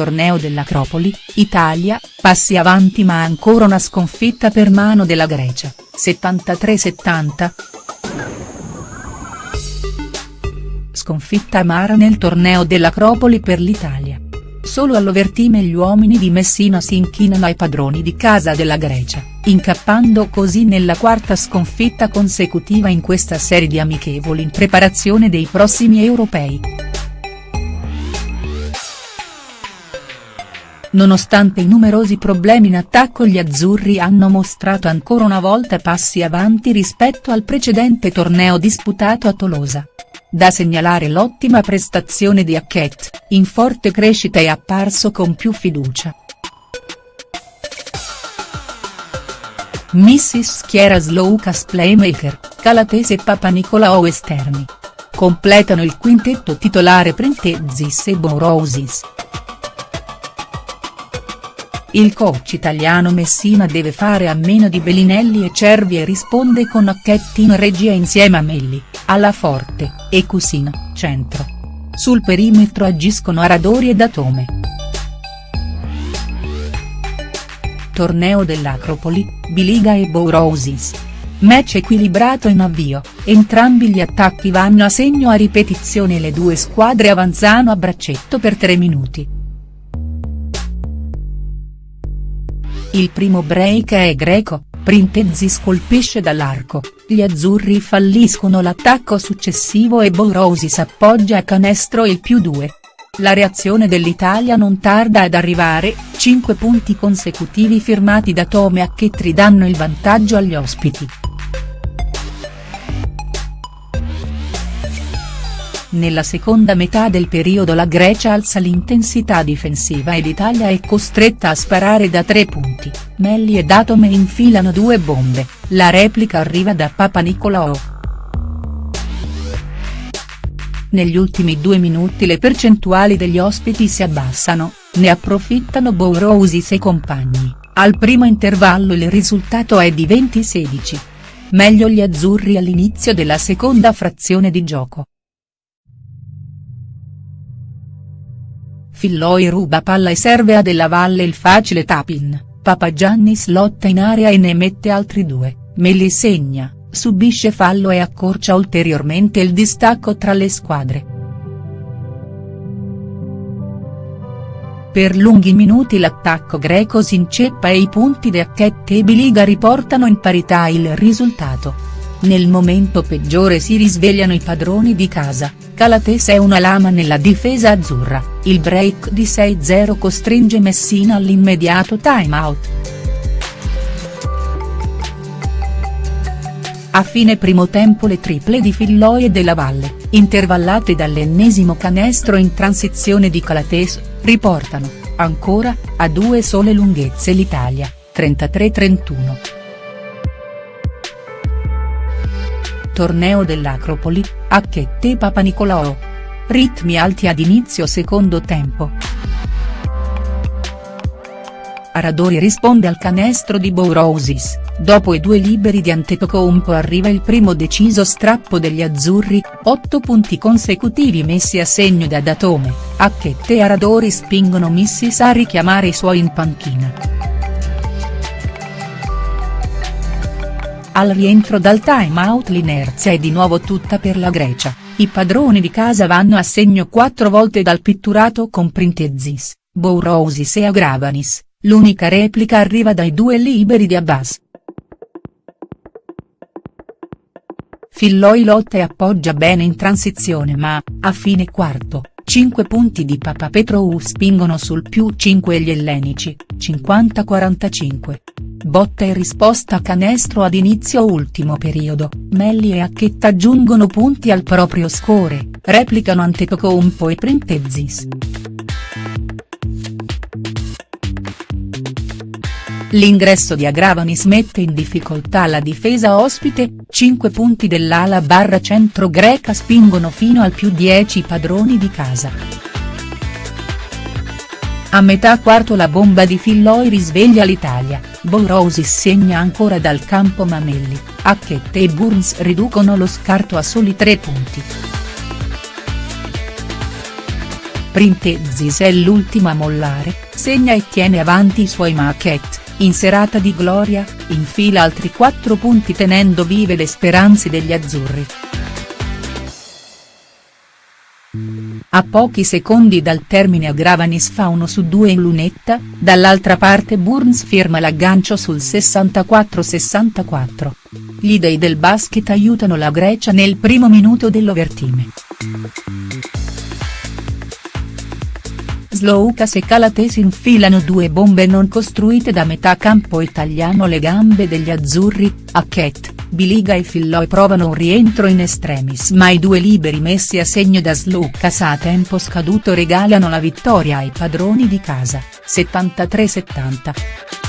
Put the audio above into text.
torneo dell'Acropoli, Italia, passi avanti ma ancora una sconfitta per mano della Grecia, 73-70. Sconfitta amara nel torneo dell'Acropoli per l'Italia. Solo all'Overtime gli uomini di Messina si inchinano ai padroni di casa della Grecia, incappando così nella quarta sconfitta consecutiva in questa serie di amichevoli in preparazione dei prossimi europei. Nonostante i numerosi problemi in attacco gli azzurri hanno mostrato ancora una volta passi avanti rispetto al precedente torneo disputato a Tolosa. Da segnalare l'ottima prestazione di Hackett, in forte crescita e apparso con più fiducia. Mrs. Chiara Sloukas Playmaker, Calatese e Papanicolaou esterni. Completano il quintetto titolare Printezis e Bourousis. Il coach italiano Messina deve fare a meno di Bellinelli e Cervi e risponde con Acchetti in regia insieme a Melli, alla Forte, e Cusino, centro. Sul perimetro agiscono Aradori e Datome. Torneo dell'Acropoli, Biliga e Bourousis. Match equilibrato in avvio, entrambi gli attacchi vanno a segno a ripetizione e le due squadre avanzano a braccetto per tre minuti. Il primo break è greco, Printezis colpisce dall'arco, gli azzurri falliscono l'attacco successivo e Bourousis appoggia a canestro il più 2. La reazione dell'Italia non tarda ad arrivare, 5 punti consecutivi firmati da Tome a Chettri danno il vantaggio agli ospiti. Nella seconda metà del periodo la Grecia alza l'intensità difensiva ed Italia è costretta a sparare da tre punti, Melli e Datome infilano due bombe, la replica arriva da Papanicolaou. Negli ultimi due minuti le percentuali degli ospiti si abbassano, ne approfittano Bourousis e compagni, al primo intervallo il risultato è di 20-16. Meglio gli azzurri all'inizio della seconda frazione di gioco. Filloi ruba palla e serve a Della Valle il facile tap-in, Papagiannis lotta in area e ne mette altri due, Melli segna, subisce fallo e accorcia ulteriormente il distacco tra le squadre. Per lunghi minuti l'attacco greco si inceppa e i punti di Acchette e Biliga riportano in parità il risultato. Nel momento peggiore si risvegliano i padroni di casa, Calatese è una lama nella difesa azzurra, il break di 6-0 costringe Messina all'immediato time out. A fine primo tempo le triple di Filloi e Della Valle, intervallate dall'ennesimo canestro in transizione di Calatese, riportano, ancora, a due sole lunghezze l'Italia, 33-31. Torneo dell'Acropoli, Acchette Papanicolaou. Ritmi alti ad inizio secondo tempo. Aradori risponde al canestro di Bourousis, dopo i due liberi di Antetokounmpo arriva il primo deciso strappo degli azzurri, otto punti consecutivi messi a segno da Datome, Acchette e Aradori spingono Missis a richiamare i suoi in panchina. Al rientro dal time out l'inerzia è di nuovo tutta per la Grecia, i padroni di casa vanno a segno quattro volte dal pitturato con Printezis, Bourousis e Agravanis, l'unica replica arriva dai due liberi di Abbas. Filloi lotta e appoggia bene in transizione ma, a fine quarto, 5 punti di Papapetrou spingono sul più 5 gli ellenici, 50-45. Botta e risposta canestro ad inizio ultimo periodo, Melli e Acchetta aggiungono punti al proprio score, replicano Antetokounmpo e Printezis. L'ingresso di Agravanis mette in difficoltà la difesa ospite, 5 punti dell'ala barra centro greca spingono fino al più 10 padroni di casa. A metà quarto la bomba di Filloi risveglia l'Italia, Bourousis segna ancora dal campo Mamelli, Hackett e Burns riducono lo scarto a soli 3 punti. Printezis è l'ultimo a mollare, segna e tiene avanti i suoi Marquette, in serata di gloria, infila altri 4 punti tenendo vive le speranze degli azzurri. A pochi secondi dal termine a Gravanis fa uno su due in lunetta, dall'altra parte Burns firma l'aggancio sul 64-64. Gli dei del basket aiutano la Grecia nel primo minuto dell'overtime. Sloukas e Calates infilano due bombe non costruite da metà campo italiano le gambe degli azzurri, Hackett, Biliga e Filloi provano un rientro in estremis ma i due liberi messi a segno da Sloukas a tempo scaduto regalano la vittoria ai padroni di casa, 73-70.